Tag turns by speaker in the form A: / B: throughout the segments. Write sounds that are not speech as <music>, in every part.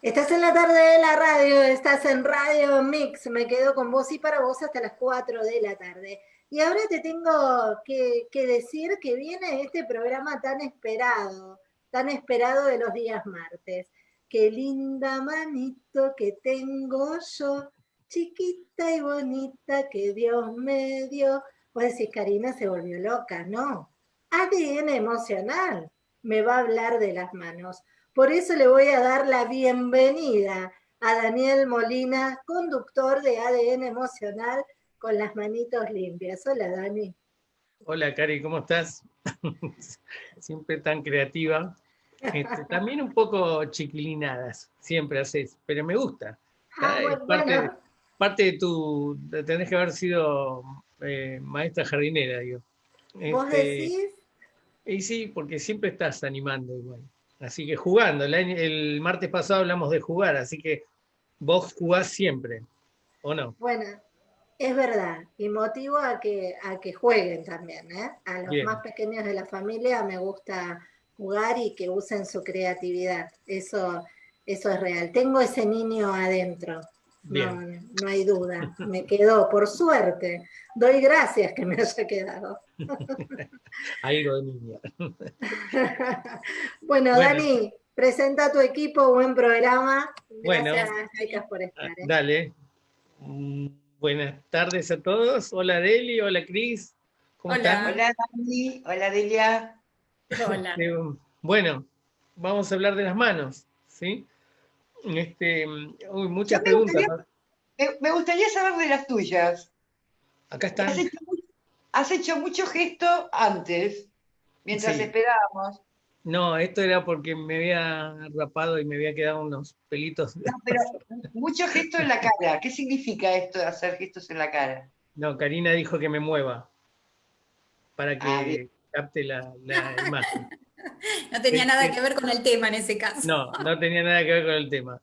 A: Estás en la tarde de la radio, estás en Radio Mix, me quedo con vos y para vos hasta las 4 de la tarde. Y ahora te tengo que, decir que viene este programa tan esperado, tan esperado de los días martes. Qué linda manito que tengo yo, chiquita y bonita que Dios me dio. Vos decís, Karina se volvió loca, ¿no? ADN emocional me va a hablar de las manos. Por eso le voy a dar la bienvenida a Daniel Molina, conductor de ADN Emocional con las manitos limpias. Hola, Dani.
B: Hola, Cari, ¿cómo estás? <laughs> siempre tan creativa. Este, también un poco chiquilinadas, siempre haces, pero me gusta. Ah, parte, de tu, tenés que haber sido eh, maestra jardinera, digo.
A: ¿Vos este, decís?
B: Y sí, porque siempre estás animando igual. Así que jugando, el, martes pasado hablamos de jugar, así que vos jugás siempre, ¿o no?
A: Bueno, es verdad, y motivo a que, a que jueguen también, ¿eh? A los más pequeños de la familia me gusta jugar y que usen su creatividad, eso, eso es real. Tengo ese niño adentro, no, no, hay duda, me quedó, por suerte. Doy gracias que me haya quedado. <laughs>
B: Algo de <laughs> niña.
A: bueno, Dani, presenta tu equipo, buen programa.
B: Gracias, bueno, por estar. ¿eh? Dale. Mm, buenas tardes a todos. Hola Deli, hola Cris.
C: ¿Cómo hola. Hola Dani, hola Delia.
B: Hola. <laughs> Bueno, vamos a hablar de las manos, ¿sí? Este, muchas preguntas.
C: me, gustaría saber de las tuyas.
B: Acá están.
C: Has hecho, mucho gesto antes, mientras esperábamos.
B: No, esto era porque me había rapado y me había quedado unos pelitos.
C: No, pero mucho gesto en la cara. ¿Qué significa esto de hacer gestos en la cara?
B: No, Karina dijo que me mueva para que ah, capte la, la imagen. <laughs>
D: No tenía nada que ver con el tema en ese caso.
B: No, no tenía nada que ver con el tema.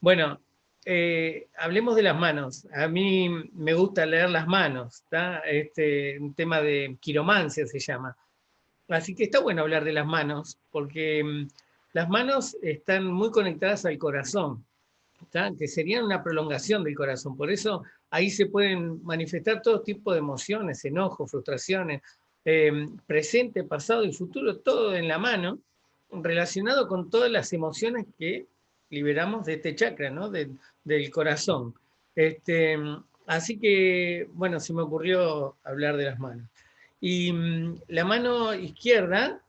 B: Bueno, eh, hablemos de las manos. A mí me gusta leer las manos, Este, un tema de quiromancia se llama. Así que está bueno hablar de las manos, porque mm, las manos están muy conectadas al corazón, que serían una prolongación del corazón. Por eso ahí se pueden manifestar todo tipo de emociones, enojos, frustraciones, Em, presente, pasado y futuro, todo en la mano, relacionado con todas las emociones que liberamos de este chakra, ¿no? Del corazón. Este, así que, bueno, se me ocurrió hablar de las manos. Y mm, la mano izquierda,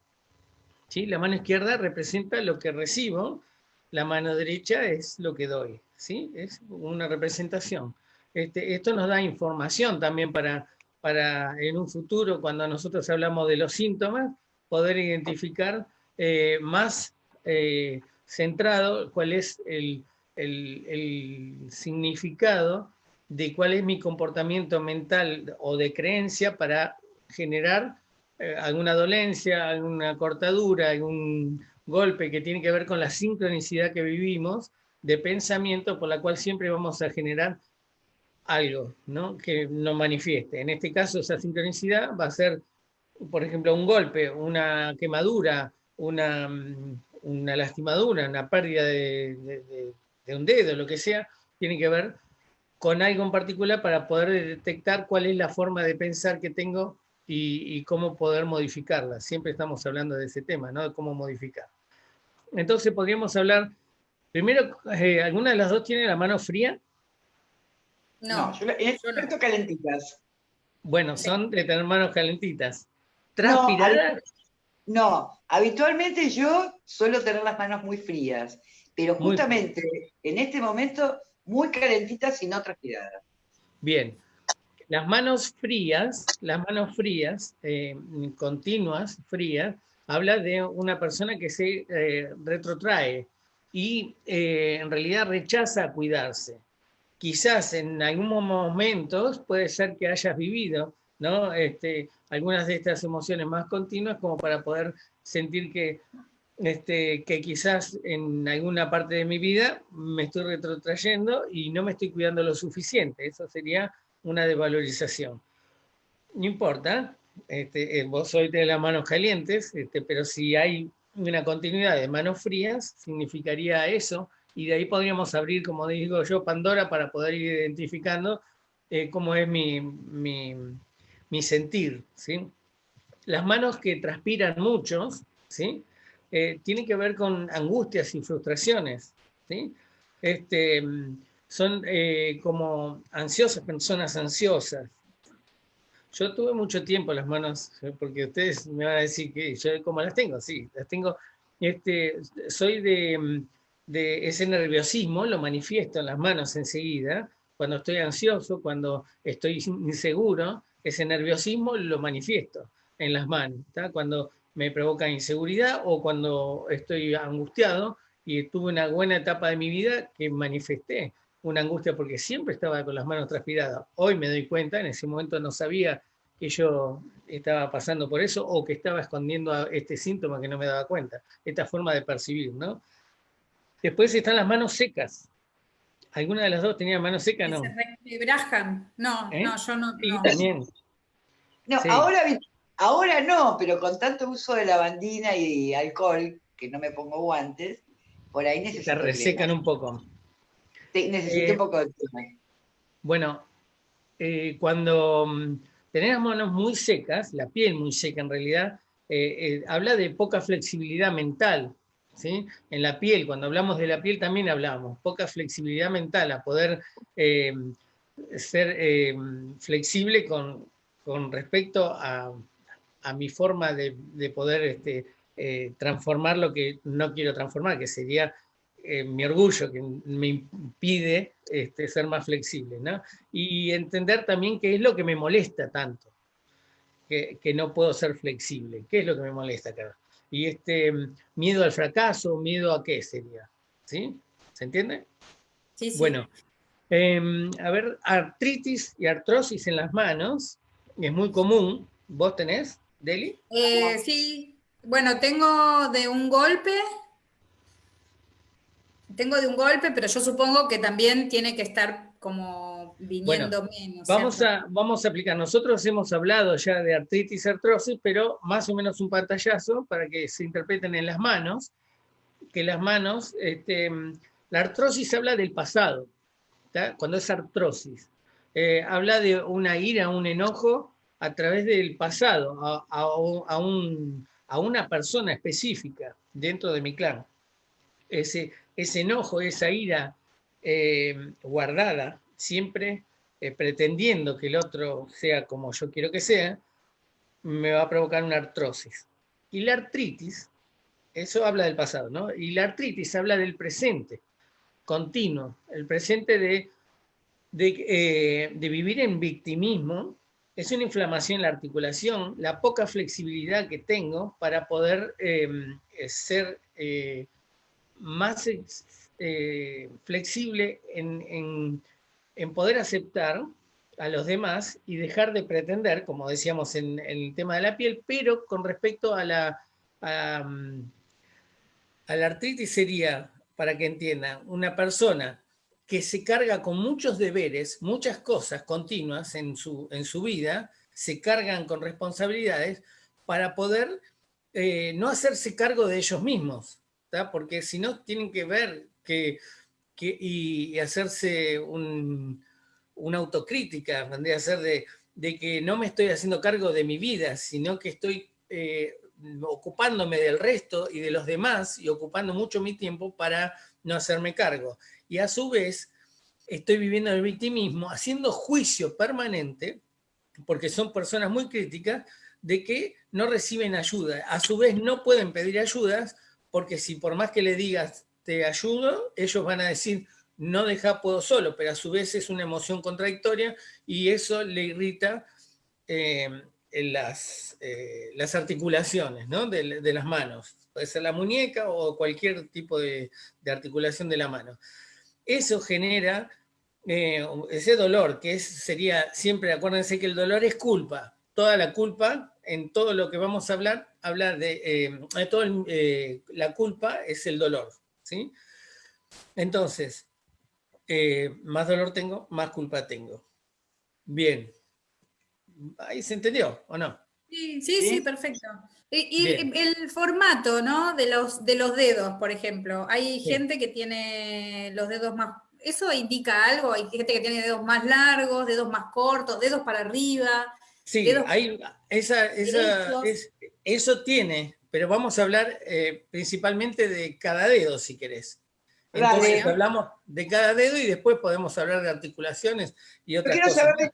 B: ¿sí? la mano izquierda representa lo que recibo, la mano derecha es lo que doy, ¿sí? es una representación. Este, esto nos da información también para para en un futuro, cuando nosotros hablamos de los síntomas, poder identificar eh, más eh, centrado cuál es el, significado de cuál es mi comportamiento mental o de creencia para generar eh, alguna dolencia, alguna cortadura, algún golpe que tiene que ver con la sincronicidad que vivimos de pensamiento por la cual siempre vamos a generar algo ¿no? que no manifieste. En este caso, esa sincronicidad va a ser, por ejemplo, un golpe, una quemadura, una, mm, una lastimadura, una pérdida de, un dedo, lo que sea, tiene que ver con algo en particular para poder detectar cuál es la forma de pensar que tengo y, cómo poder modificarla. Siempre estamos hablando de ese tema, ¿no? de cómo modificar. Entonces podríamos hablar, primero, eh, ¿alguna de las dos tiene la mano fría?
C: No, yo, en este calentitas.
B: Bueno, son de tener manos calentitas. ¿Transpiradas?
C: No, habitualmente yo suelo tener las manos muy frías, pero justamente en este momento muy calentitas y no transpiradas.
B: Bien. Las manos frías, las manos frías, eh, continuas, frías, habla de una persona que se eh, retrotrae y eh, en realidad rechaza cuidarse quizás en algunos momentos puede ser que hayas vivido ¿no? Este, algunas de estas emociones más continuas como para poder sentir que, este, que quizás en alguna parte de mi vida me estoy retrotrayendo y no me estoy cuidando lo suficiente. Eso sería una desvalorización. No importa, este, eh, vos sois de las manos calientes, este, pero si hay una continuidad de manos frías, significaría eso, y de ahí podríamos abrir, como digo yo, Pandora para poder ir identificando eh, cómo es mi, mi, sentir. ¿sí? Las manos que transpiran muchos, ¿sí? Eh, tienen que ver con angustias y frustraciones. ¿sí? Este, son eh, como ansiosas, personas ansiosas. Yo tuve mucho tiempo las manos, porque ustedes me van a decir que yo como las tengo, sí, las tengo. Este, soy de, de ese nerviosismo, lo manifiesto en las manos enseguida, cuando estoy ansioso, cuando estoy inseguro, ese nerviosismo lo manifiesto en las manos, cuando me provoca inseguridad o cuando estoy angustiado y tuve una buena etapa de mi vida que manifesté una angustia porque siempre estaba con las manos transpiradas. Hoy me doy cuenta, en ese momento no sabía que yo estaba pasando por eso o que estaba escondiendo este síntoma que no me daba cuenta, esta forma de percibir, ¿no? Después están las manos secas. ¿Alguna de las dos tenía manos secas? No.
D: No, ¿Eh? no, yo no.
B: Sí, también.
C: No, ahora, ahora no, pero con tanto uso de lavandina y alcohol, que no me pongo guantes, por ahí necesito.
B: Se resecan un poco.
C: necesito un eh, poco de tiempo.
B: Bueno, eh, cuando mm, tenés las manos muy secas, la piel muy seca en realidad, habla de poca flexibilidad mental, en la piel, cuando hablamos de la piel también hablamos, poca flexibilidad mental, a poder eh, ser eh, flexible con, respecto a, mi forma de, poder este, eh, transformar lo que no quiero transformar, que sería mi orgullo, que me impide este, ser más flexible. Y entender también qué es lo que me molesta tanto, que, que no puedo ser flexible, qué es lo que me molesta acá y este miedo al fracaso, miedo a qué sería, ¿sí? ¿Se entiende?
D: Sí, sí.
B: Bueno, em, a ver, artritis y artrosis en las manos, es muy común. ¿Vos tenés, Deli?
D: Eh, sí, bueno, tengo de un golpe, tengo de un golpe, pero yo supongo que también tiene que estar como viniendo menos.
B: Vamos a, vamos a aplicar. Nosotros hemos hablado ya de artritis, artrosis, pero más o menos un pantallazo para que se interpreten en las manos, que las manos, este, la artrosis habla del pasado, cuando es artrosis. Eh, habla de una ira, un enojo a través del pasado, a, a, un, a una persona específica dentro de mi clan. Ese, ese enojo, esa ira eh, guardada, siempre eh, pretendiendo que el otro sea como yo quiero que sea, me va a provocar una artrosis. Y la artritis, eso habla del pasado, ¿no? Y la artritis habla del presente, continuo, el presente de, de, eh, vivir en victimismo, es una inflamación en la articulación, la poca flexibilidad que tengo para poder em, ser eh, más flexible en en poder aceptar a los demás y dejar de pretender, como decíamos en, el tema de la piel, pero con respecto a la, a, la artritis sería, para que entiendan, una persona que se carga con muchos deberes, muchas cosas continuas en su, en su vida, se cargan con responsabilidades para poder eh, no hacerse cargo de ellos mismos, porque si no tienen que ver que y, hacerse una autocrítica, vendría a ser de, que no me estoy haciendo cargo de mi vida, sino que estoy eh, ocupándome del resto y de los demás y ocupando mucho mi tiempo para no hacerme cargo. Y a su vez estoy viviendo el victimismo, haciendo juicio permanente, porque son personas muy críticas, de que no reciben ayuda. A su vez no pueden pedir ayudas, porque si por más que le digas te ayudo, ellos van a decir, no deja, puedo solo, pero a su vez es una emoción contradictoria y eso le irrita eh, las, eh, las articulaciones de, las manos. Puede ser la muñeca o cualquier tipo de, articulación de la mano. Eso genera eh, ese dolor, que es, sería siempre, acuérdense que el dolor es culpa. Toda la culpa, en todo lo que vamos a hablar, hablar de, todo la culpa es el dolor. ¿sí? Entonces, eh, más dolor tengo, más culpa tengo. Bien. ¿Ahí se entendió o no?
D: Sí, sí, sí, perfecto. Y, el formato, ¿no? De los, de los dedos, por ejemplo. Hay gente que tiene los dedos más... ¿Eso indica algo? Hay gente que tiene dedos más largos, dedos más cortos, dedos para arriba.
B: Sí, hay, esa, esa eso tiene, pero vamos a hablar eh, principalmente de cada dedo, si querés. Entonces hablamos de cada dedo y después podemos hablar de articulaciones y otras quiero cosas. Saber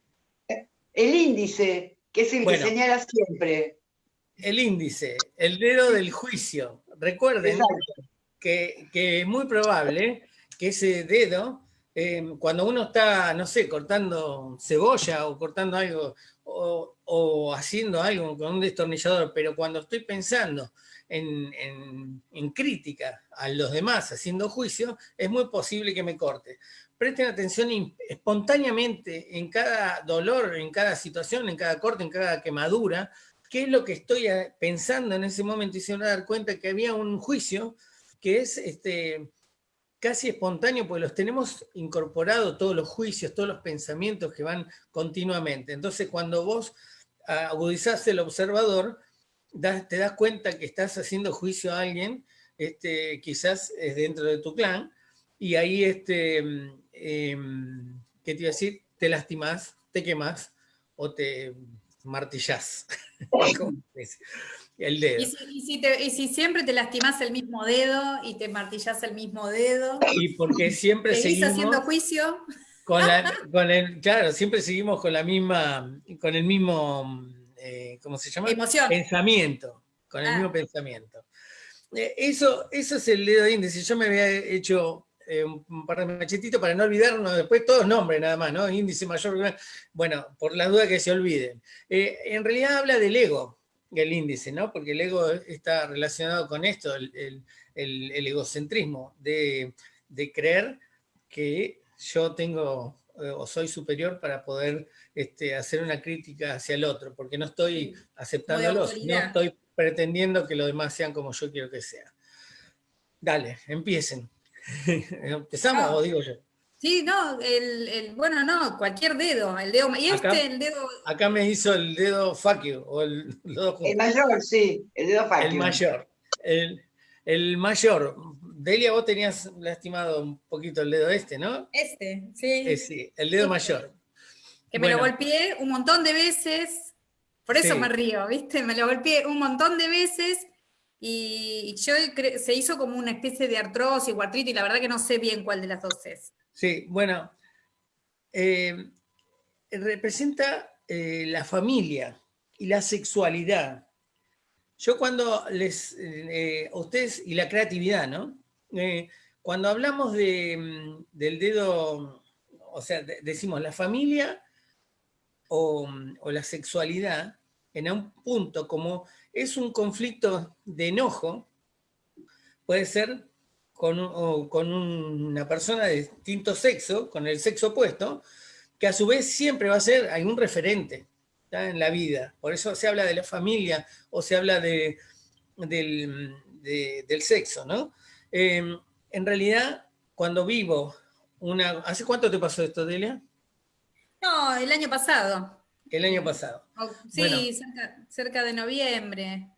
C: el índice, que es el que señala siempre.
B: El índice, el dedo del juicio. Recuerden que, es muy probable que ese dedo, eh, cuando uno está, no sé, cortando cebolla o cortando algo, o, o haciendo algo con un destornillador, pero cuando estoy pensando en, crítica a los demás, haciendo juicio, es muy posible que me corte. Presten atención espontáneamente en cada dolor, en cada situación, en cada corte, en cada quemadura, qué es lo que estoy eh, pensando en ese momento y se van a dar cuenta que había un juicio que es este, casi espontáneo, porque los tenemos incorporados todos los juicios, todos los pensamientos que van continuamente. Entonces, cuando vos agudizás el observador, te das cuenta que estás haciendo juicio a alguien, este, quizás es dentro de tu clan, y ahí, este, em, ¿qué te iba a decir? Te lastimás, te quemas o te martillás. <laughs> <laughs> el dedo.
D: ¿Y si, siempre te lastimás el mismo dedo y te martillás el mismo dedo?
B: Y porque siempre seguimos...
D: haciendo juicio?
B: Con, <laughs> con el, claro, siempre seguimos con la misma, con el mismo eh, ¿cómo se llama?
D: Emoción.
B: Pensamiento, con el ah. mismo pensamiento. Eh, eso, eso es el dedo índice. Yo me había hecho eh, un par de machetitos para no olvidarnos, después todos nombres nada más, ¿no? Índice mayor, bueno, por la duda que se olviden. en realidad habla del ego, el índice, ¿no? Porque el ego está relacionado con esto, el, egocentrismo, de, de, creer que yo tengo o soy superior para poder este, hacer una crítica hacia el otro, porque no estoy aceptándolos, no estoy pretendiendo que los demás sean como yo quiero que sean. Dale, empiecen. <laughs> ¿Empezamos o digo yo?
D: Sí, no, el, bueno, no, cualquier dedo, el dedo, y este, el dedo...
B: Acá me hizo el dedo fuck o el, <laughs>
C: el mayor, sí, el dedo fuck
B: El mayor, el, el mayor. Delia, vos tenías lastimado un poquito el dedo este, ¿no?
D: Este, sí.
B: Eh, sí, el dedo mayor.
D: Que me lo golpeé un montón de veces, por eso me río, ¿viste? Me lo golpeé un montón de veces y yo se hizo como una especie de artrosis o artritis, y la verdad que no sé bien cuál de las dos es.
B: Sí, bueno, eh, representa eh, la familia y la sexualidad. Yo cuando les, eh, ustedes, y la creatividad, ¿no? cuando hablamos de, mm, del dedo, o sea, decimos la familia o, la sexualidad en un punto como es un conflicto de enojo, puede ser con, una persona de distinto sexo, con el sexo opuesto, que a su vez siempre va a ser algún referente en la vida. Por eso se habla de la familia o se habla de, del, sexo. ¿no? Em, en realidad, cuando vivo una... ¿Hace cuánto te pasó esto, Delia?
D: No, el año pasado.
B: El año pasado.
D: Oh, sí, cerca, de noviembre.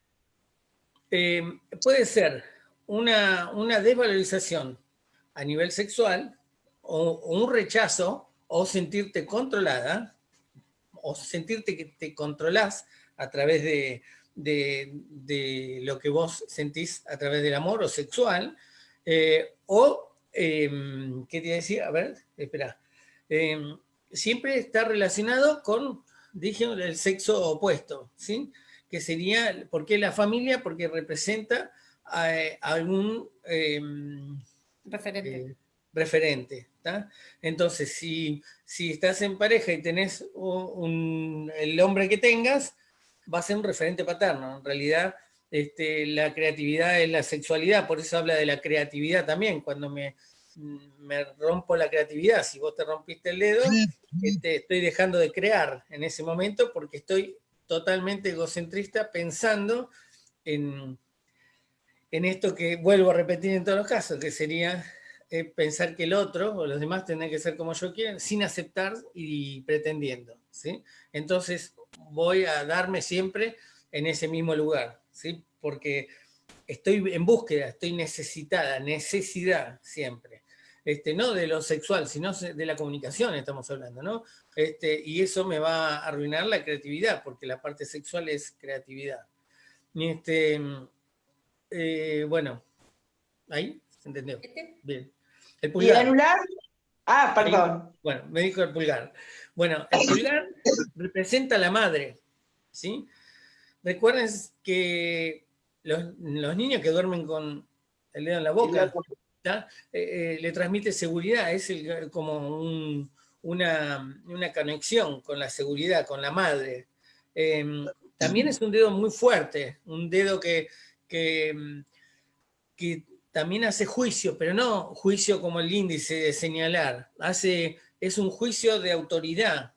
B: Eh, puede ser una, una, desvalorización a nivel sexual o, un rechazo o sentirte controlada o sentirte que te controlás a través de, de, lo que vos sentís a través del amor o sexual eh, o, em, ¿qué te decía? A ver, espera. Em, siempre está relacionado con, dije, el sexo opuesto, ¿sí? Que sería, ¿por qué la familia? Porque representa a, algún
D: em, referente.
B: Eh, referente Entonces, si, si estás en pareja y tenés el hombre que tengas, va a ser un referente paterno. En realidad, este, la creatividad es la sexualidad, por eso habla de la creatividad también, cuando me, me rompo la creatividad. Si vos te rompiste el dedo, este, estoy dejando de crear en ese momento porque estoy totalmente egocentrista pensando en, en esto que vuelvo a repetir en todos los casos, que sería eh, pensar que el otro o los demás tienen que ser como yo quieren, sin aceptar y pretendiendo. ¿sí? Entonces, voy a darme siempre en ese mismo lugar, ¿sí? porque estoy en búsqueda, estoy necesitada, necesidad siempre. Este, no de lo sexual, sino de la comunicación estamos hablando, ¿no? Este, y eso me va a arruinar la creatividad, porque la parte sexual es creatividad. Este, eh, bueno, ahí, ¿se entendió?
C: ¿Este? Bien. El pulgar. ¿Y el anular? Ah, perdón.
B: bueno, me dijo el pulgar. Bueno, el pulgar representa a la madre, ¿sí? Recuerden que los, niños que duermen con el dedo en la boca, eh, eh, le transmite seguridad, es como una, conexión con la seguridad, con la madre. Em, también es un dedo muy fuerte, un dedo que, que, también hace juicio, pero no juicio como el índice de señalar, hace, es un juicio de autoridad,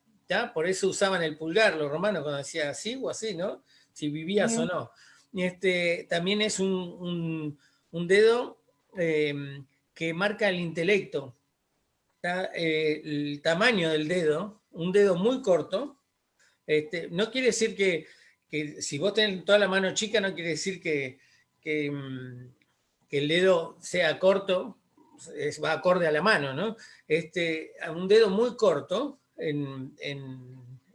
B: por eso usaban el pulgar los romanos cuando decían así o así, ¿no? Si vivías o no. Este, también es un, dedo em, que marca el intelecto, eh, el tamaño del dedo, un dedo muy corto, este, no quiere decir que, si vos tenés toda la mano chica, no quiere decir que, que, mm, el dedo sea corto, va acorde a la mano, ¿no? Este, un dedo muy corto en,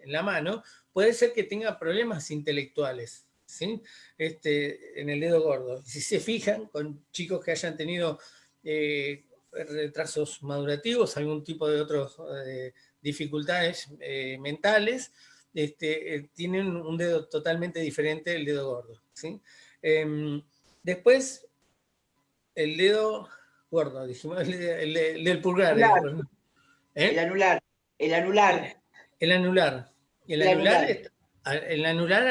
B: la mano puede ser que tenga problemas intelectuales, ¿sí? Este, en el dedo gordo. Si se fijan, con chicos que hayan tenido eh, retrasos madurativos, algún tipo de otras eh, dificultades eh, mentales, este, tienen un dedo totalmente diferente del dedo gordo. ¿sí? Em, después, el dedo gordo, dijimos, el, del pulgar.
C: ¿Eh? El, anular. El anular.
B: El anular. El, anular, el anular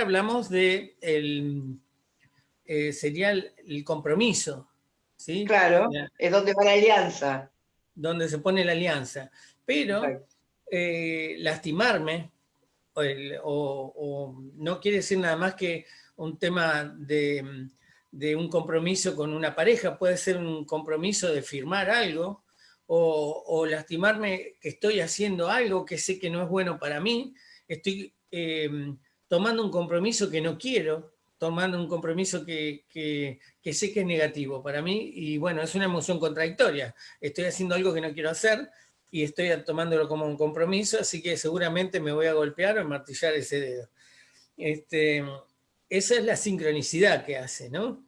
B: hablamos de el, eh, sería el, compromiso. ¿sí?
C: Claro, es donde va la alianza.
B: Donde se pone la alianza. Pero lastimarme, o, no quiere decir nada más que un tema de, un compromiso con una pareja, puede ser un compromiso de firmar algo, o, lastimarme que estoy haciendo algo que sé que no es bueno para mí, estoy eh, tomando un compromiso que no quiero, tomando un compromiso que, que, sé que es negativo para mí, y bueno, es una emoción contradictoria, estoy haciendo algo que no quiero hacer, y estoy tomándolo como un compromiso, así que seguramente me voy a golpear o martillar ese dedo. Este, esa es la sincronicidad que hace, ¿no?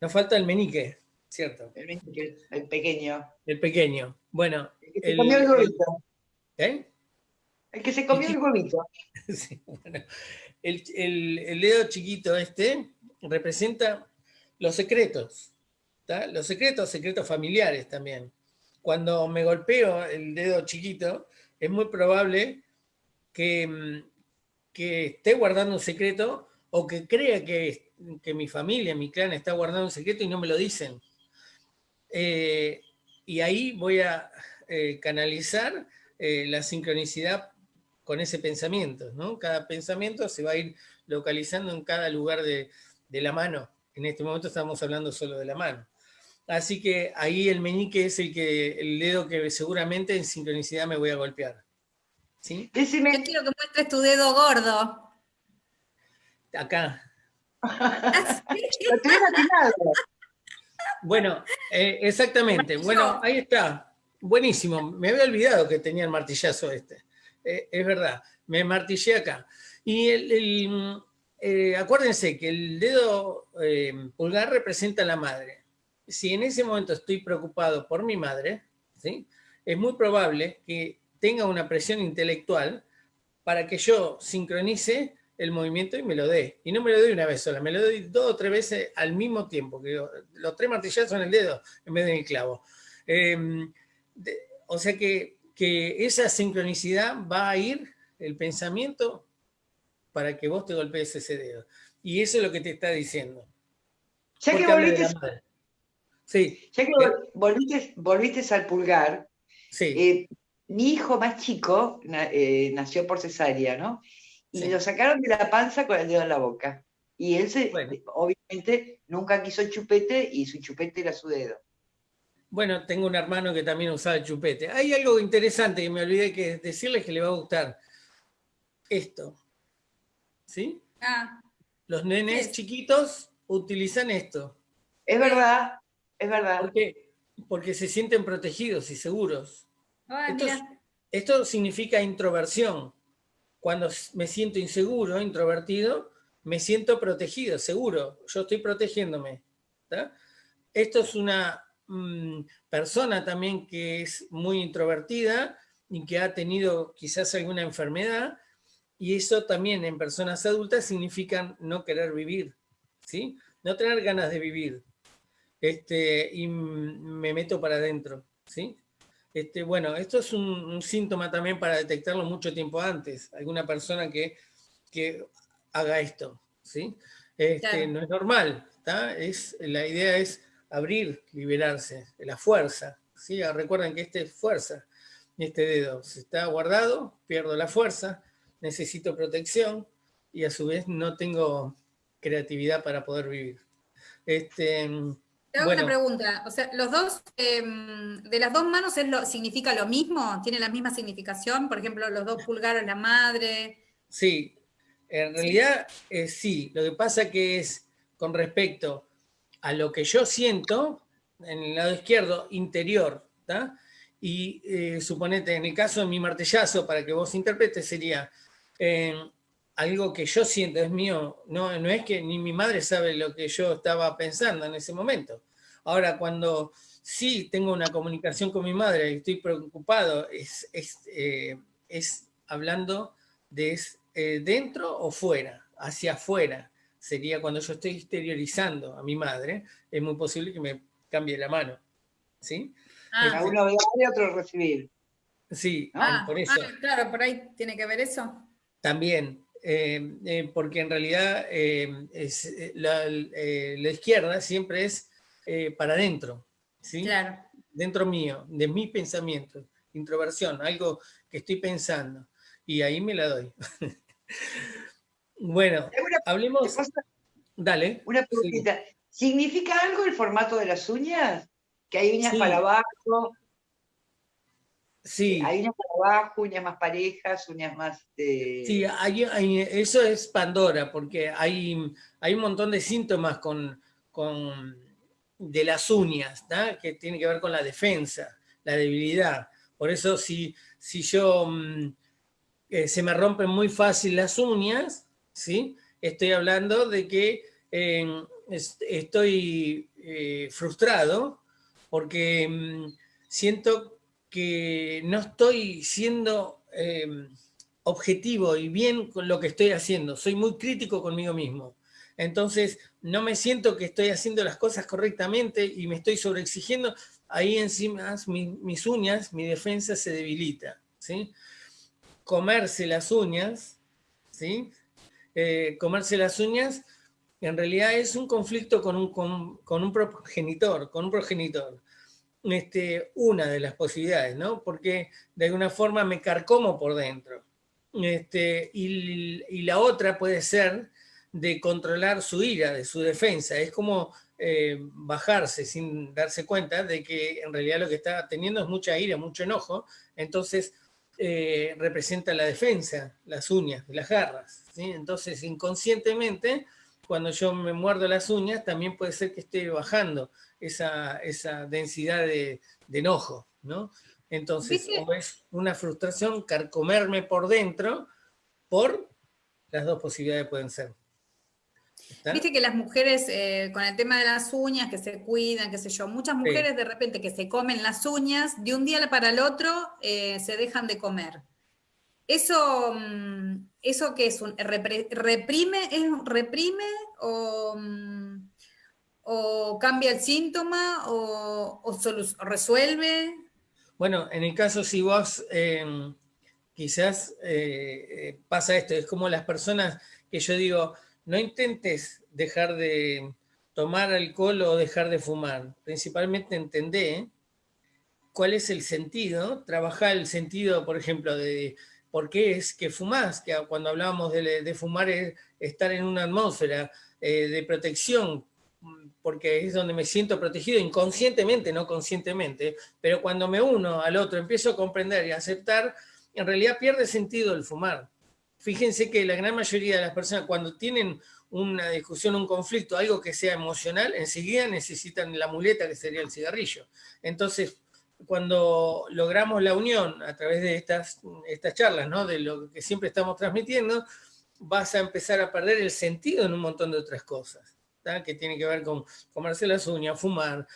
B: Nos falta el menique, ¿cierto?
C: El menique, el pequeño.
B: El pequeño. Bueno.
C: El que se comió el huevito. ¿Eh? El que se comió el huevito. <laughs>
B: sí, bueno. El, el, dedo chiquito este representa los secretos. Los secretos, secretos familiares también cuando me golpeo el dedo chiquito, es muy probable que, mm, que esté guardando un secreto o que crea que, que, mi familia, mi clan está guardando un secreto y no me lo dicen. Eh, y ahí voy a eh, canalizar eh, la sincronicidad con ese pensamiento. ¿no? Cada pensamiento se va a ir localizando en cada lugar de, de la mano. En este momento estamos hablando solo de la mano. Así que ahí el meñique es el, que, el dedo que seguramente en sincronicidad me voy a golpear.
D: ¿Sí? Yo quiero que muestres tu dedo gordo.
B: Acá. <laughs> bueno, eh, exactamente. Bueno, ahí está. Buenísimo. Me había olvidado que tenía el martillazo este. Eh, es verdad. Me martillé acá. Y eh, acuérdense que el dedo pulgar representa a la madre si en ese momento estoy preocupado por mi madre, ¿sí? es muy probable que tenga una presión intelectual para que yo sincronice el movimiento y me lo dé. Y no me lo doy una vez sola, me lo doy dos o tres veces al mismo tiempo, que los tres martillazos en el dedo en vez de en clavo. Em, o sea que, que esa sincronicidad va a ir el pensamiento para que vos te golpees ese dedo. Y eso es lo que te está diciendo.
C: Ya que Sí. Ya que volviste, al pulgar, eh, mi hijo más chico eh, nació por cesárea, ¿no? Y lo sacaron de la panza con el dedo en la boca. Y él, se, obviamente, nunca quiso chupete y su chupete era su dedo.
B: Bueno, tengo un hermano que también usaba chupete. Hay algo interesante que me olvidé que decirles que le va a gustar. Esto. ¿sí? Ah. Los nenes chiquitos utilizan esto.
C: Es verdad, es verdad.
B: ¿Por qué? Porque se sienten protegidos y seguros. esto, esto significa introversión. Cuando me siento inseguro, introvertido, me siento protegido, seguro. Yo estoy protegiéndome. Esto es una mm, persona también que es muy introvertida y que ha tenido quizás alguna enfermedad, y eso también en personas adultas significa no querer vivir, ¿sí? No tener ganas de vivir. Este, y me meto para adentro, ¿sí? Este, bueno, esto es un, síntoma también para detectarlo mucho tiempo antes. Alguna persona que, que haga esto, ¿sí? Este, No es normal, Es, la idea es abrir, liberarse, la fuerza, ¿sí? Recuerden que este es fuerza, este dedo se está guardado, pierdo la fuerza, necesito protección y a su vez no tengo creatividad para poder vivir.
D: Este, te hago una pregunta, o sea, los dos, em, de las dos manos es lo, significa lo mismo, tiene la misma significación, por ejemplo, los dos pulgares, la madre.
B: Sí, en realidad eh, sí, lo que pasa que es con respecto a lo que yo siento, en el lado izquierdo, interior, y eh, suponete, en el caso de mi martellazo, para que vos interpretes, sería eh, algo que yo siento, es mío, no, no es que ni mi madre sabe lo que yo estaba pensando en ese momento. Ahora, cuando sí tengo una comunicación con mi madre y estoy preocupado, es, es, eh, hablando de dentro o fuera, hacia afuera. Sería cuando yo estoy exteriorizando a mi madre, es muy posible que me cambie la mano. ¿Sí?
C: Ah, uno dar y otro recibir.
B: Sí,
D: ah, por eso. Ah, claro, por ahí tiene que ver eso.
B: También, eh, eh, porque en realidad eh, es, la, izquierda siempre es para adentro, ¿sí?
D: Claro.
B: Dentro mío, de mi pensamiento, introversión, algo que estoy pensando, y ahí me la doy. <laughs> bueno, hablemos... Dale.
C: Una preguntita. ¿Significa algo el formato de las uñas? Que hay uñas para abajo.
B: Sí.
C: Hay uñas para abajo, uñas más parejas, uñas más...
B: Sí, eso es Pandora, porque hay, hay un montón de síntomas con, con de las uñas, que tiene que ver con la defensa, la debilidad. Por eso si, si yo mm, eh, se me rompen muy fácil las uñas, ¿sí? estoy hablando de que eh, estoy eh, frustrado porque mm, siento que no estoy siendo em, objetivo y bien con lo que estoy haciendo. Soy muy crítico conmigo mismo. Entonces, no me siento que estoy haciendo las cosas correctamente y me estoy sobreexigiendo. Ahí encima mis uñas, mi defensa se debilita. ¿sí? Comerse las uñas, ¿sí? Eh, comerse las uñas en realidad es un conflicto con un, con, un progenitor, con un progenitor. Este, una de las posibilidades, ¿no? Porque de alguna forma me carcomo por dentro. Este, y, la otra puede ser de controlar su ira, de su defensa. Es como eh, bajarse sin darse cuenta de que en realidad lo que está teniendo es mucha ira, mucho enojo. Entonces eh, representa la defensa, las uñas, las garras. Entonces inconscientemente cuando yo me muerdo las uñas, también puede ser que esté bajando esa, esa densidad de, enojo, ¿no? Entonces, o es una frustración carcomerme por dentro, por las dos posibilidades pueden ser.
D: Viste que las mujeres, eh, con el tema de las uñas, que se cuidan, qué sé yo, muchas mujeres de repente que se comen las uñas, de un día para el otro eh, se dejan de comer. Eso, mm, eso que es un reprime, es reprime o, mm, o cambia el síntoma o, resuelve.
B: Bueno, en el caso si vos em, quizás eh, pasa esto, es como las personas que yo digo, no intentes dejar de tomar alcohol o dejar de fumar, principalmente entendé cuál es el sentido, trabajar el sentido, por ejemplo, de por qué es que fumás, que cuando hablábamos de, fumar es estar en una atmósfera eh, de protección, porque es donde me siento protegido inconscientemente, no conscientemente, pero cuando me uno al otro, empiezo a comprender y aceptar, en realidad pierde sentido el fumar. Fíjense que la gran mayoría de las personas cuando tienen una discusión, un conflicto, algo que sea emocional, enseguida necesitan la muleta que sería el cigarrillo. Entonces, cuando logramos la unión a través de estas, estas charlas, de lo que siempre estamos transmitiendo, vas a empezar a perder el sentido en un montón de otras cosas, que tiene que ver con comerse las uñas, fumar,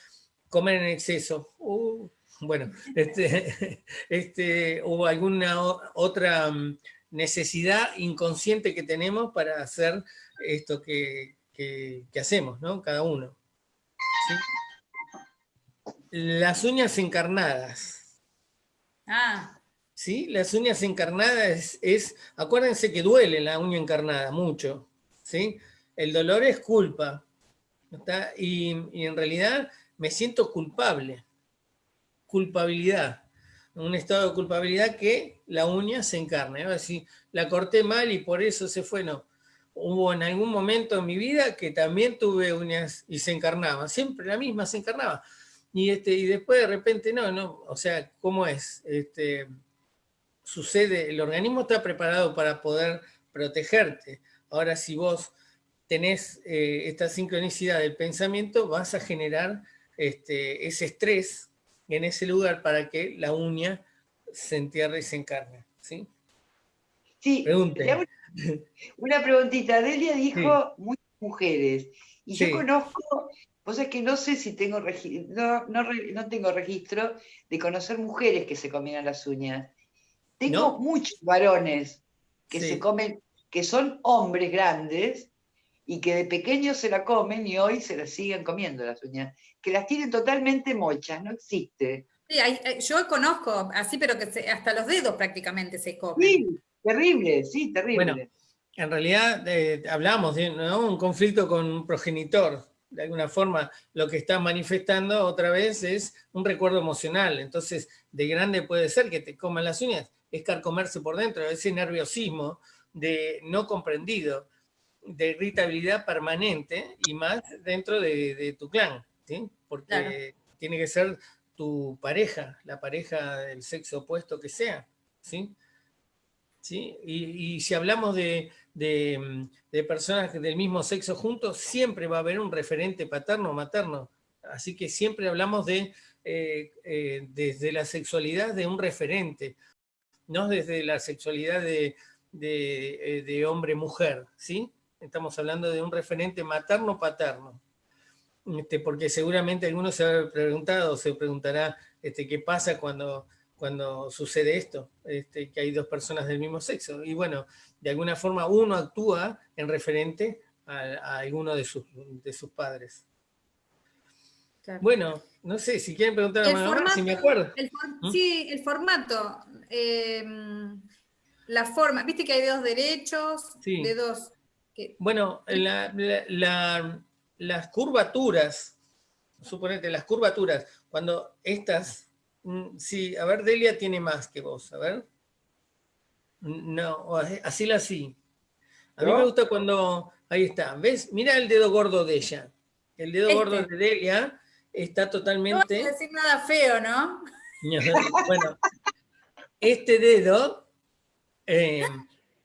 B: comer en exceso, uh, bueno, <laughs> este, este, o alguna otra mm, necesidad inconsciente que tenemos para hacer esto que, hacemos, ¿no? Cada uno. Las uñas encarnadas.
D: Ah.
B: ¿Sí? Las uñas encarnadas es, acuérdense que duele la uña encarnada mucho, ¿sí? El dolor es culpa, Y, y en realidad me siento culpable, culpabilidad, un estado de culpabilidad que la uña se encarna. ¿no? Si la corté mal y por eso se fue, no. Hubo en algún momento en mi vida que también tuve uñas y se encarnaban, siempre la misma se encarnaba. Y, este, y después de repente no, no, o sea, ¿cómo es? Este, sucede, el organismo está preparado para poder protegerte. Ahora si vos tenés eh, esta sincronicidad del pensamiento, vas a generar este, ese estrés en ese lugar para que la uña se entierre y se encarne. ¿sí?
C: Sí, una preguntita. Delia dijo muchas mujeres, y yo conozco, vos es que no sé si tengo no, no, tengo registro de conocer mujeres que se comieran las uñas. Tengo muchos varones que se comen, que son hombres grandes, y que de pequeños se la comen y hoy se la siguen comiendo las uñas, que las tienen totalmente mochas, no existe.
D: Sí, yo conozco así, pero que hasta los dedos prácticamente se comen.
C: Sí, terrible, sí, terrible.
B: Bueno, en realidad eh, hablamos de un conflicto con un progenitor, de alguna forma lo que está manifestando otra vez es un recuerdo emocional, entonces de grande puede ser que te coman las uñas, es carcomerse por dentro, ese nerviosismo de no comprendido, de irritabilidad permanente y más dentro de, tu clan, ¿sí? porque tiene que ser tu pareja, la pareja del sexo opuesto que sea. ¿sí? ¿Sí? Y, si hablamos de, personas del mismo sexo juntos, siempre va a haber un referente paterno o materno. Así que siempre hablamos de, eh, eh, desde la sexualidad de un referente, no desde la sexualidad de, de eh, hombre-mujer, ¿sí? Estamos hablando de un referente materno-paterno. Este, porque seguramente algunos se ha preguntado, se preguntará este, qué pasa cuando, cuando sucede esto, este, que hay dos personas del mismo sexo. Y bueno, de alguna forma uno actúa en referente a, alguno de sus, de sus padres. Bueno, no sé, si quieren preguntar a mamá, si me acuerdo.
D: ¿Mm? Sí, el formato, eh, la forma, viste que hay dedos derechos,
B: bueno, las curvaturas, suponete, las curvaturas, cuando estas, mm, sí, a ver, Delia tiene más que vos, a ver. No, así la sí. A mí me gusta cuando, ahí está, ¿ves? Mira el dedo gordo de ella. El dedo gordo este. de Delia está totalmente...
D: No decir nada feo, ¿no? <laughs>
B: bueno, este dedo eh,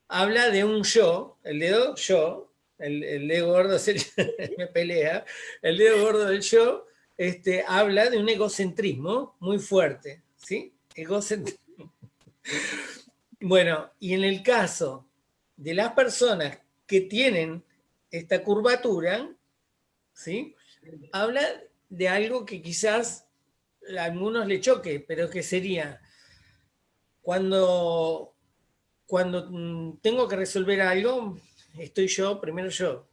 B: habla de un yo, el dedo yo, el, dedo gordo <laughs> me pelea, el dedo gordo del yo este, habla de un egocentrismo muy fuerte, ¿sí? Egocentrismo. <laughs> Bueno, y en el caso de las personas que tienen esta curvatura, ¿sí? Habla de algo que quizás a algunos le choque, pero que sería cuando cuando mm, tengo que resolver algo, estoy yo, primero yo,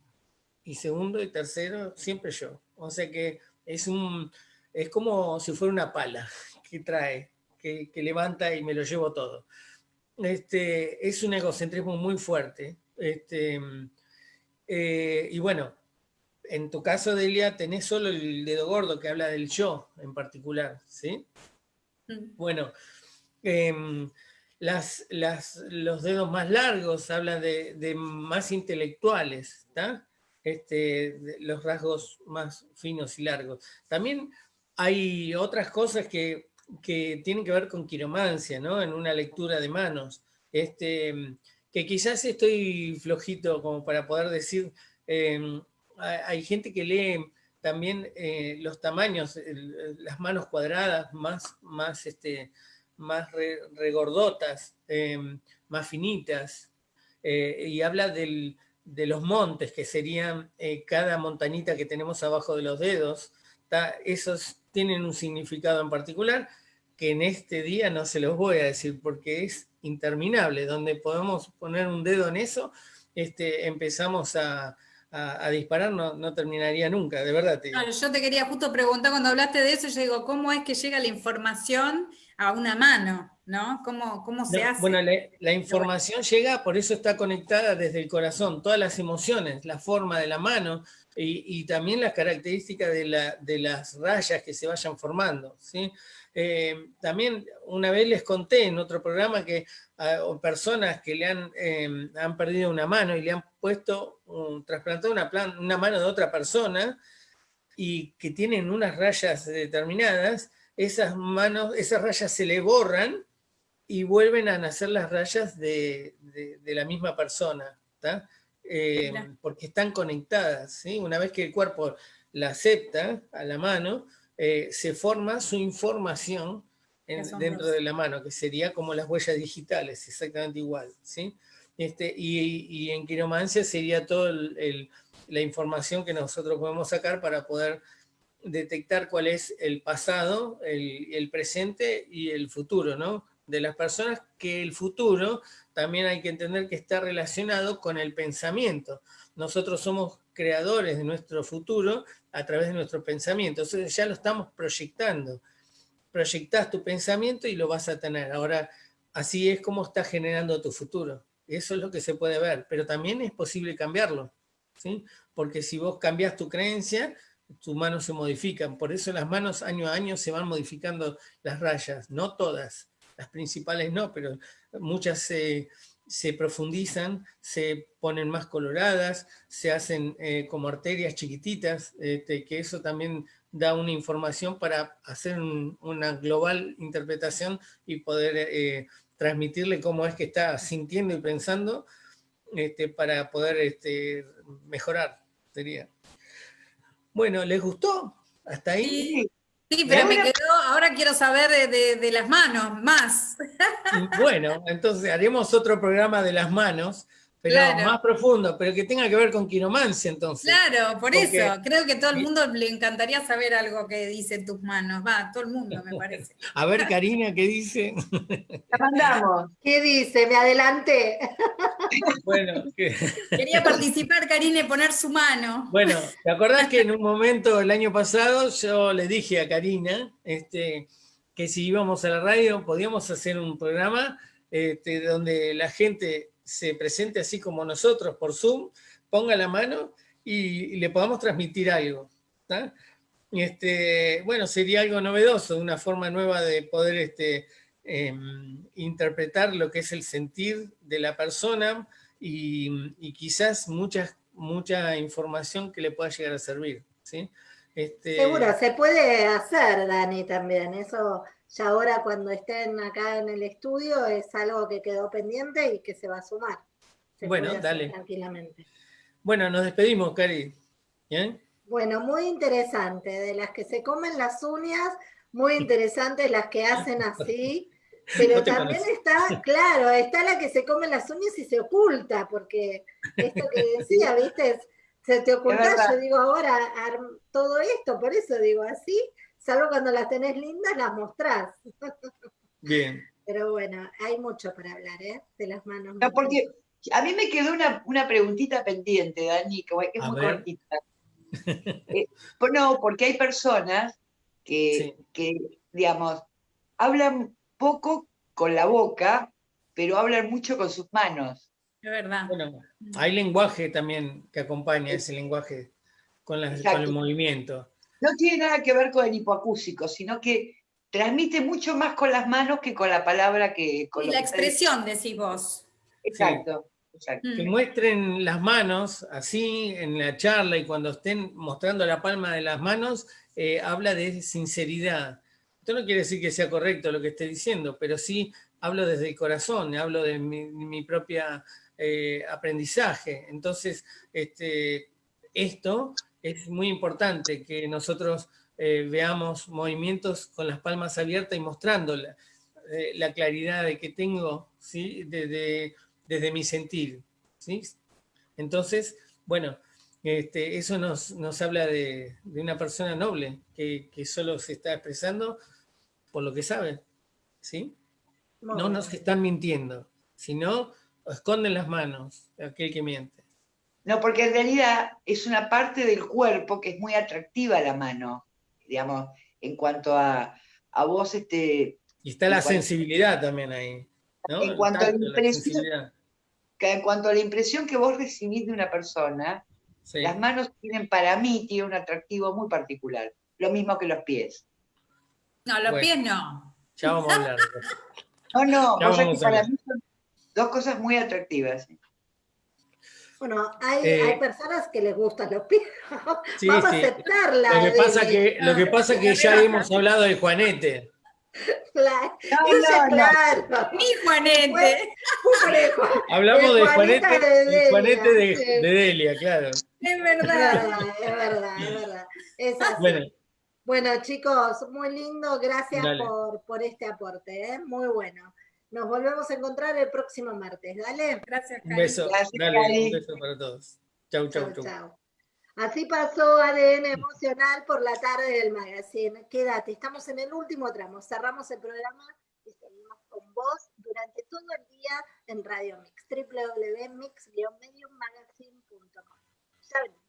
B: y segundo y tercero, siempre yo. O sea que es, un, es como si fuera una pala <laughs> que trae, que, levanta y me lo llevo todo. Este, es un egocentrismo muy fuerte. Este, eh, y bueno, en tu caso, Delia, tenés solo el dedo gordo que habla del yo en particular, ¿sí? Mm. Bueno, em, las, los dedos más largos hablan de, más intelectuales, este, los rasgos más finos y largos. También hay otras cosas que, tienen que ver con quiromancia, ¿no? en una lectura de manos. Este, que quizás estoy flojito como para poder decir, em, hay gente que lee también eh, los tamaños, las manos cuadradas más, más, este, más regordotas, em, más finitas, eh, y habla de los montes, que serían eh, cada montañita que tenemos abajo de los dedos, esos tienen un significado en particular, que en este día no se los voy a decir porque es interminable, donde podemos poner un dedo en eso, este, empezamos a, disparar, no, terminaría nunca, de verdad.
D: yo te quería justo preguntar, cuando hablaste de eso, yo digo, ¿cómo es que llega la información a una mano? ¿no? ¿Cómo, cómo se hace?
B: Bueno, la, información llega, por eso está conectada desde el corazón, todas las emociones, la forma de la mano y, también las características de, la, de, las rayas que se vayan formando, ¿sí? Eh, también una vez les conté en otro programa que personas que le han, em, han perdido una mano y le han puesto, un, trasplantado una, una mano de otra persona y que tienen unas rayas determinadas, esas manos, esas rayas se le borran y vuelven a nacer las rayas de, de, la misma persona, eh, porque están conectadas, ¿sí? Una vez que el cuerpo la acepta a la mano, eh, se forma su información dentro de la mano, que sería como las huellas digitales, exactamente igual. ¿sí? Este, y, en quiromancia sería toda la información que nosotros podemos sacar para poder detectar cuál es el pasado, el, presente y el futuro, ¿no? De las personas que el futuro también hay que entender que está relacionado con el pensamiento. Nosotros somos creadores de nuestro futuro a través de nuestro pensamiento. Entonces ya lo estamos proyectando. Proyectás tu pensamiento y lo vas a tener. Ahora, así es como estás generando tu futuro. Eso es lo que se puede ver, pero también es posible cambiarlo. ¿sí? Porque si vos cambias tu creencia, tus manos se modifican. Por eso las manos año a año se van modificando las rayas. No todas, las principales no, pero muchas se profundizan, se ponen más coloradas, se hacen eh, como arterias chiquititas, este, que eso también da una información para hacer una global interpretación y poder eh, transmitirle cómo es que está sintiendo y pensando este, para poder este, mejorar, sería. Bueno, ¿les gustó? ¿Hasta ahí?
D: Sí, pero me quedó, ahora quiero saber de, las manos, más.
B: Bueno, entonces haremos otro programa de las manos, pero más profundo, pero que tenga que ver con quiromancia entonces.
D: Claro, por eso, creo que todo el mundo le encantaría saber algo que dice tus manos, va, todo el mundo me parece. <laughs>
B: A ver, Karina, ¿qué dice? <laughs>
A: La mandamos. ¿Qué dice? Me adelanté. <laughs>
D: Bueno, quería participar, Karina, y poner su mano.
B: Bueno, ¿te acordás que en un momento el año pasado yo le dije a Karina este, que si íbamos a la radio podíamos hacer un programa este, donde la gente se presente así como nosotros por Zoom, ponga la mano y, le podamos transmitir algo. Este, bueno, sería algo novedoso, una forma nueva de poder este, em, interpretar lo que es el sentir de la persona y, quizás mucha, mucha información que le pueda llegar a servir. ¿sí?
A: Este... Seguro, se puede hacer, Dani, también. Eso ya ahora cuando estén acá en el estudio es algo que quedó pendiente y que se va a sumar.
B: bueno, dale. Tranquilamente. Bueno, nos despedimos, Cari. ¿Bien?
A: Bueno, muy interesante. De las que se comen las uñas, muy interesantes las que hacen así. <laughs> Pero también está, claro, está la que se come las uñas y se oculta, porque esto que decía, <laughs> ¿viste? Se te oculta, yo digo ahora todo esto, por eso digo así, Salvo cuando las tenés lindas, las mostrás.
B: Bien.
A: Pero bueno, hay mucho para hablar, ¿eh? De las manos.
C: No, porque a mí me quedó una, una preguntita pendiente, Dani, que es muy cortita. <laughs> Eh, pues no, porque hay personas que, que, digamos, hablan poco con la boca, pero hablan mucho con sus manos.
D: Es verdad.
B: Bueno, hay lenguaje también que acompaña ese lenguaje con, con el movimiento
C: no tiene nada que ver con el hipoacúsico, sino que transmite mucho más con las manos que con la palabra que con
D: y la expresión, decís vos.
C: Exacto.
B: Que muestren las manos así en la charla y cuando estén mostrando la palma de las manos, eh, habla de sinceridad. Esto no quiere decir que sea correcto lo que esté diciendo, pero sí hablo desde el corazón, hablo de mi, propia eh, aprendizaje. Entonces, este, esto es muy importante que nosotros eh, veamos movimientos con las palmas abiertas y mostrando la, la claridad de que tengo ¿sí? desde, desde mi sentir. ¿sí? Entonces, bueno, este, eso nos, habla de, una persona noble que, solo se está expresando por lo que sabe, ¿sí? No nos están mintiendo, sino esconden las manos aquel que miente.
C: No, porque en realidad es una parte del cuerpo que es muy atractiva la mano, digamos, en cuanto a, a vos, este...
B: Y está la sensibilidad también ahí,
C: En cuanto, a la impresión, en cuanto a la impresión que vos recibís de una persona, las manos tienen, para mí, tiene un atractivo muy particular. Lo mismo que los pies.
D: No, los pies no.
B: Ya vamos a hablar.
C: no, no, para mí son dos cosas muy atractivas.
A: Bueno, hay, eh, hay, personas que les gustan los <laughs> pies. Vamos a aceptarla.
B: Lo que pasa que, lo que, pasa que ya <laughs> hemos hablado de Juanete.
A: Claro, no, claro.
D: Mi Juanete. <laughs>
B: Hablamos de Juanete, de, Juanete de, Delia, claro.
D: Es verdad.
A: Es verdad, es verdad. Es Bueno. bueno. chicos, muy lindo. Gracias por, por, este aporte. ¿eh? Muy bueno. Nos volvemos a encontrar el próximo martes. Dale.
D: Gracias,
B: Un beso. Dale, un beso para todos. Chau, chau, chau. chau.
A: Así pasó ADN emocional por la tarde del magazine. Quédate, estamos en el último tramo. Cerramos el programa y seguimos con vos durante todo el día en Radio Mix, www.mix-mediummagazine.com. Ya venimos.